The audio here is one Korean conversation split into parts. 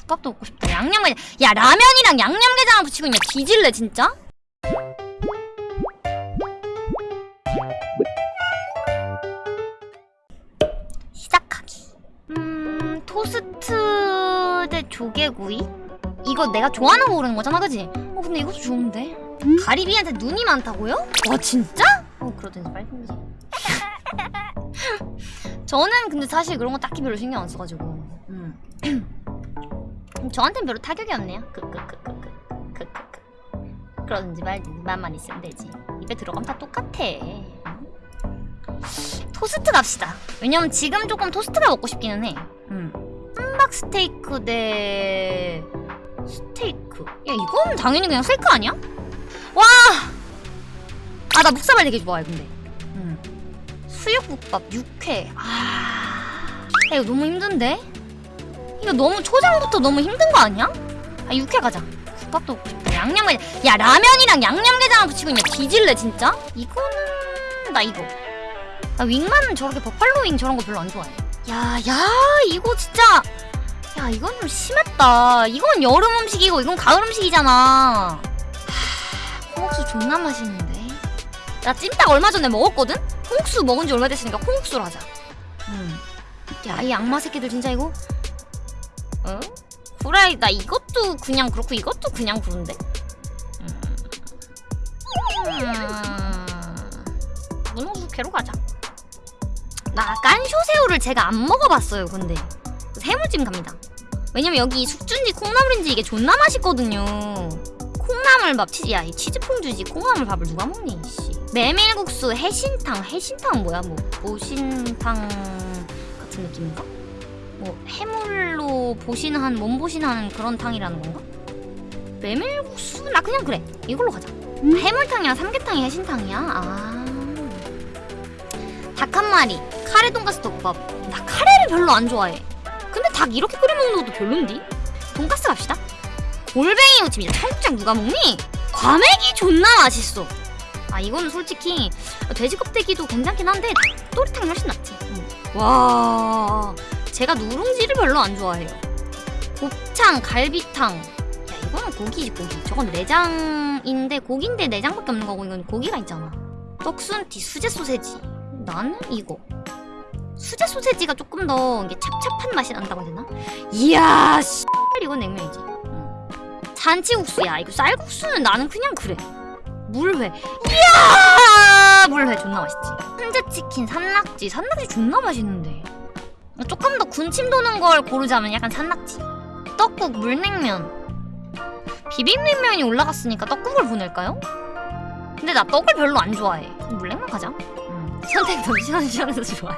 국밥도 먹고 싶다 양념게장 야 라면이랑 양념게장을 붙이고 있냐 뒤질래 진짜? 시작하기 음 토스트 대 조개구이? 이거 내가 좋아하는 거 고르는 거잖아 그지? 어 근데 이것도 좋은데 가리비한테 눈이 많다고요? 와 진짜? 어 그러든지 빨리 보지 저는 근데 사실 그런 거 딱히 별로 신경 안 써가지고 음. 저한텐 별로 타격이 없네요 크크크크크크크크 그러든지 말든지 맛만 있으면 되지 입에 들어가면 다 똑같아 토스트 갑시다 왜냐면 지금 조금 토스트가 먹고 싶기는 해 음. 함박 스테이크 대 스테이크 야 이건 당연히 그냥 스테이크 아니야? 와! 아 나 묵사발 되게 좋아해 근데 음. 수육국밥 육회 아... 야, 이거 너무 힘든데? 이거 너무 초장부터 너무 힘든 거 아니야? 아 육회 가자. 국밥도 싶다. 양념게장 야 라면이랑 양념게장을 붙이고 있냐 뒤질래 진짜? 이거는 나 이거. 나 윙만 저렇게 버팔로 윙 저런 거 별로 안 좋아해. 야야 이거 진짜. 야 이건 좀 심했다. 이건 여름 음식이고 이건 가을 음식이잖아. 하, 콩국수 존나 맛있는데. 나 찜닭 얼마 전에 먹었거든? 콩국수 먹은 지 얼마 됐으니까 콩국수로 하자. 음. 야이 악마 새끼들 진짜 이거 어? 후라이 나 이것도 그냥 그렇고 이것도 그냥 그런데? 음. 음. 문어숙회로 가자. 나 깐쇼새우를 제가 안 먹어봤어요 근데. 해물찜 갑니다. 왜냐면 여기 숙주인지 콩나물인지 이게 존나 맛있거든요. 콩나물밥 치즈 야이 치즈퐁주지. 콩나물밥을 누가 먹니 씨. 메밀국수 해신탕. 해신탕은 뭐야 뭐. 보신탕 같은 느낌인가? 뭐 해물로 보신한 몸보신하는 그런 탕이라는 건가? 메밀국수? 나 그냥 그래. 이걸로 가자. 해물탕이랑 삼계탕이 해신탕이야. 아. 닭 한 마리. 카레 돈가스 덮밥. 나 카레를 별로 안 좋아해. 근데 닭 이렇게 끓여 먹는 것도 별론디? 돈가스 갑시다. 골뱅이 무침이야 청국장 누가 먹니? 과메기 존나 맛있어. 아 이거는 솔직히 돼지 껍데기도 괜찮긴 한데 또리탕이 훨씬 낫지. 음. 와 제가 누룽지를 별로 안 좋아해요. 곱창 갈비탕. 야 이거는 고기지 고기. 저건 내장인데 고기인데 내장밖에 없는 거고 이건 고기가 있잖아. 떡순티 수제 소세지. 나는 이거. 수제 소세지가 조금 더 이게 찹찹한 맛이 난다고 해야 되나? 이야 씨 이건 냉면이지. 응. 잔치국수야. 이거 쌀국수는 나는 그냥 그래. 물회. 이야! 물회 존나 맛있지. 훈제치킨 산낙지. 산낙지 존나 맛있는데 조금 더 군침 도는 걸 고르자면 약간 산낙지 떡국 물냉면. 비빔냉면이 올라갔으니까 떡국을 보낼까요? 근데 나 떡을 별로 안 좋아해. 물냉면 가자. 음. 선택 너무 시원시원해서 좋아요.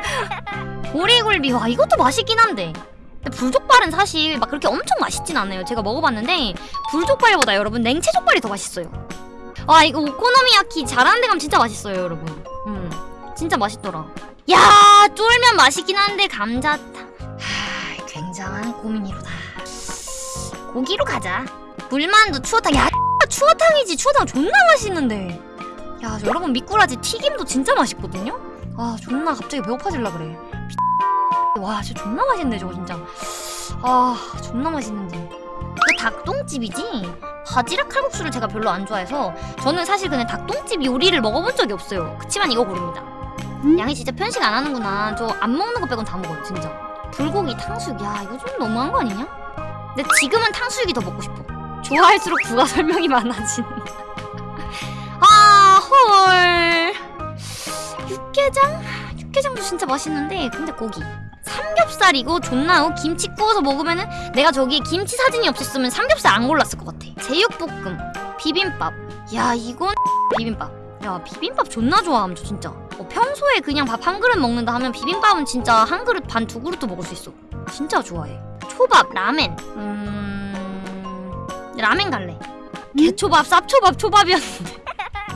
보리굴비 와 이것도 맛있긴 한데. 근데 불족발은 사실 막 그렇게 엄청 맛있진 않아요. 제가 먹어봤는데 불족발보다 여러분 냉채족발이 더 맛있어요. 와 이거 오코노미야키 잘하는 데 가면 진짜 맛있어요 여러분. 음 진짜 맛있더라 야 쫄면 맛있긴 한데 감자탕. 하 굉장한 고민이로다. 고기로 가자. 물만두 추어탕. 야 추어탕이지. 추어탕 존나 맛있는데. 야 여러분 미꾸라지 튀김도 진짜 맛있거든요? 아 존나 갑자기 배고파질라 그래. 와 진짜 존나 맛있네 저거 진짜. 아 존나 맛있는데. 이거 닭똥집이지? 바지락 칼국수를 제가 별로 안 좋아해서 저는 사실 그냥 닭똥집 요리를 먹어본 적이 없어요. 그치만 이거 고릅니다 양이 진짜 편식 안 하는구나. 저 안 먹는 거 빼곤 다 먹어요 진짜. 불고기 탕수육. 야 이거 좀 너무한 거 아니냐? 근데 지금은 탕수육이 더 먹고 싶어. 좋아할수록 부가 설명이 많아진다 아헐. 육개장? 육개장도 진짜 맛있는데 근데 고기. 삼겹살이고 존나 어, 김치 구워서 먹으면은 내가 저기 김치 사진이 없었으면 삼겹살 안 골랐을 것 같아. 제육볶음 비빔밥. 야 이건 비빔밥 야 비빔밥 존나 좋아함 저 진짜. 어, 평소에 그냥 밥 한 그릇 먹는다 하면 비빔밥은 진짜 한 그릇 반 두 그릇도 먹을 수 있어. 진짜 좋아해. 초밥 라멘. 음... 라멘 갈래. 개초밥 쌉초밥 초밥이었는데.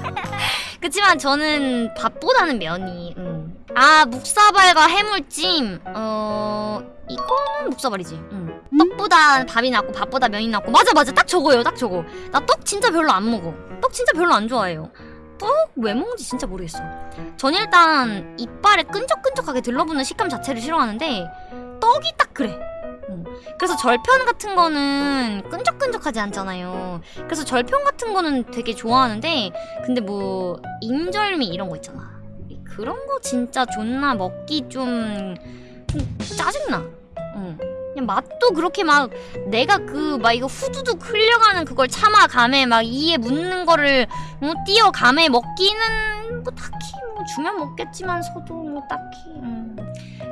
그치만 저는 밥보다는 면이 음. 아 묵사발과 해물찜. 어... 이거는 묵사발이지. 음. 떡보다 밥이 낫고 밥보다 면이 낫고. 맞아 맞아. 딱 저거예요 딱 저거. 나 떡 진짜 별로 안 먹어. 떡 진짜 별로 안 좋아해요 떡왜 먹는지 진짜 모르겠어 전 일단 이빨에 끈적끈적하게 들러붙는 식감 자체를 싫어하는데 떡이 딱 그래 응. 그래서 절편 같은 거는 끈적끈적하지 않잖아요. 그래서 절편 같은 거는 되게 좋아하는데 근데 뭐 인절미 이런 거 있잖아. 그런 거 진짜 존나 먹기 좀, 좀 짜증나. 응. 그냥 맛도 그렇게 막 내가 그 막 이거 후두둑 흘려가는 그걸 참아감에 막 이에 묻는 거를 어, 띄어감에 먹기는 뭐 딱히 뭐 주면 먹겠지만서도 뭐 딱히 음.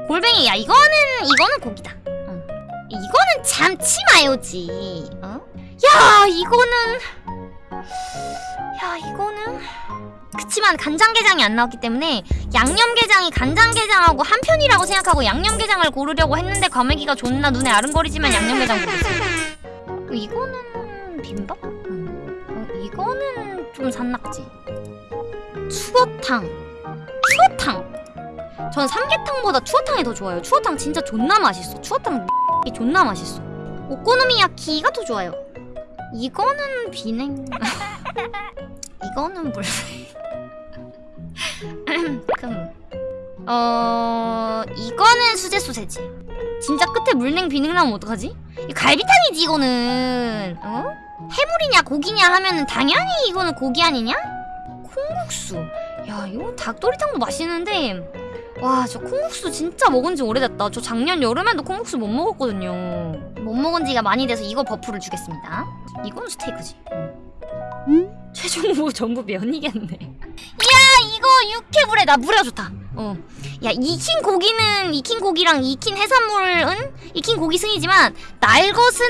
골뱅이 야 이거는 이거는 고기다. 응. 이거는 참치 마요지. 어? 야 이거는 야 이거는 그치만 간장게장이 안 나왔기 때문에 양념게장이 간장게장하고 한 편이라고 생각하고 양념게장을 고르려고 했는데 과메기가 존나 눈에 아른거리지만 양념게장 고르겠습니다. 어, 이거는 비빔밥? 음. 어, 이거는 좀 산낙지. 추어탕. 추어탕. 전 삼계탕보다 추어탕이 더 좋아요. 추어탕 진짜 존나 맛있어. 추어탕 이 존나 맛있어. 오코노미야키가 더 좋아요. 이거는 비냉. 이거는 물. 그럼 어 이거는 수제 소세지. 진짜 끝에 물냉 비냉 나오면 어떡하지? 이 갈비탕이지 이거는. 어? 해물이냐 고기냐 하면은 당연히 이거는 고기 아니냐? 콩국수. 야 이거 닭도리탕도 맛있는데 와 저 콩국수 진짜 먹은 지 오래됐다. 저 작년 여름에도 콩국수 못 먹었거든요. 못 먹은 지가 많이 돼서 이거 buff를 주겠습니다. 이건 스테이크지. 최종 후보 전부 면이겠네. 야 이거 육회 물회 나 물회가 좋다. 어. 야 익힌 고기는 익힌 고기랑 익힌 해산물은 익힌 고기 승이지만 날것은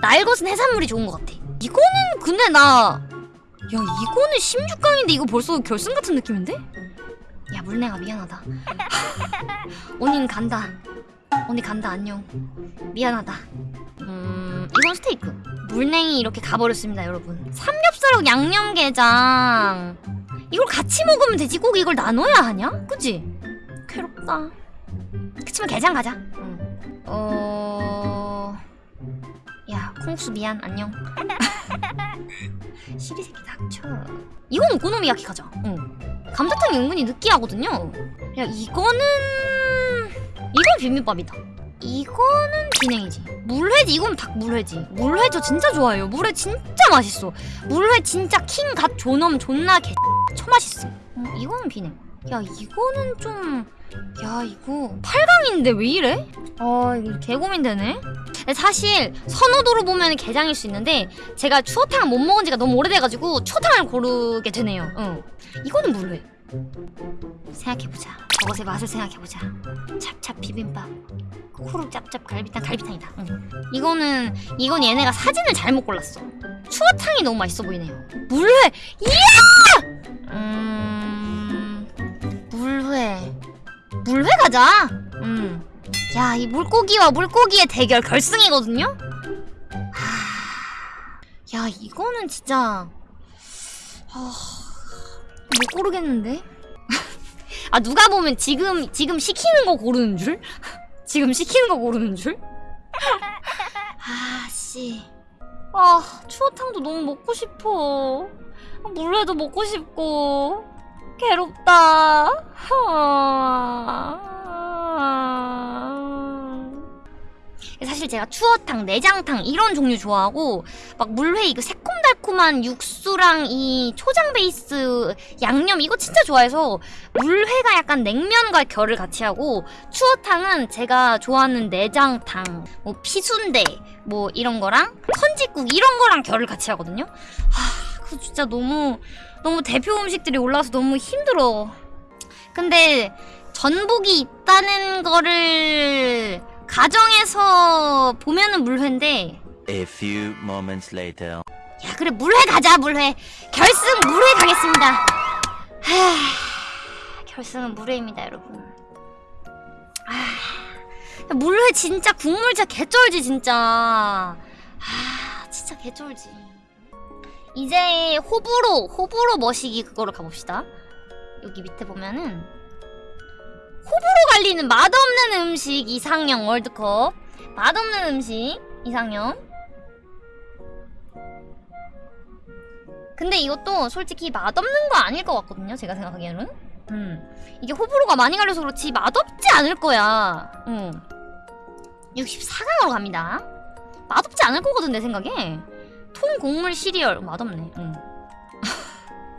날것은 해산물이 좋은 것 같아. 이거는 근데 나. 야 이거는 16강인데 이거 벌써 결승 같은 느낌인데? 야 물냉아 미안하다. 언니는 간다. 언니 간다 안녕. 미안하다. 음 이건 스테이크. 물냉이 이렇게 가버렸습니다 여러분. 삼겹살하고 양념게장. 이걸 같이 먹으면 되지 꼭 이걸 나눠야 하냐? 그치? 괴롭다. 그치만 게장 가자. 응. 어... 야 콩수 미안 안녕. 시리 새끼 닥쳐. 이건 오코노미야키 가자. 응. 감자탕이 은근히 느끼하거든요. 야 이거는 이건 비빔밥이다. 이거는 비냉이지. 물회지. 이건 닭 물회지. 물회 저 진짜 좋아해요. 물회 진짜 맛있어. 물회 진짜 킹갓 존엄 존나 개 처맛있어. 어, 이거는 비냉. 야 이거는 좀. 야 이거 8강인데 왜 이래? 아 이거 개고민되네. 사실 선호도로 보면 게장일 수 있는데 제가 추어탕 못 먹은 지가 너무 오래돼가지고 추어탕을 고르게 되네요. 응. 이거는 물회. 생각해보자. 저것의 맛을 생각해보자. 찹찹 비빔밥. 코로 짭짭 갈비탕 갈비탕이다. 응. 이거는 이건 얘네가 사진을 잘못 골랐어. 추어탕이 너무 맛있어 보이네요. 물회. 이야! 음. 물회. 물회 가자. 음. 야, 이 물고기와 물고기의 대결 결승이거든요. 하... 야, 이거는 진짜 아... 못 고르겠는데? 아 누가 보면 지금 지금 시키는 거 고르는 줄? 지금 시키는 거 고르는 줄? 아씨 아 추어탕도 너무 먹고 싶어 물회도 먹고 싶고 괴롭다 사실 제가 추어탕, 내장탕 이런 종류 좋아하고 막 물회 이거 새콤달콤한 육수랑 이 초장 베이스 양념 이거 진짜 좋아해서 물회가 약간 냉면과 결을 같이 하고 추어탕은 제가 좋아하는 내장탕, 뭐 피순대 뭐 이런 거랑 선지국 이런 거랑 결을 같이 하거든요. 하, 그 진짜 너무 너무 대표 음식들이 올라와서 너무 힘들어. 근데 전복이 있다는 거를 가정에서 보면은 물회인데. A few moments later. 야 그래 물회 가자 물회. 결승 물회 가겠습니다. 하, 결승은 물회입니다 여러분. 아, 물회 진짜 국물 진짜 개쩔지 진짜. 아 진짜 개쩔지. 이제 호불호 호불호 머시기 그거로 가봅시다. 여기 밑에 보면은 호불호 갈리는 맛없는 음식 이상형 월드컵. 맛없는 음식 이상형. 근데 이것도 솔직히 맛없는 거 아닐 것 같거든요 제가 생각하기에는. 음. 이게 호불호가 많이 갈려서 그렇지 맛없지 않을 거야. 음. 64강으로 갑니다. 맛없지 않을 거거든 내 생각에. 통 곡물 시리얼. 맛없네. 응.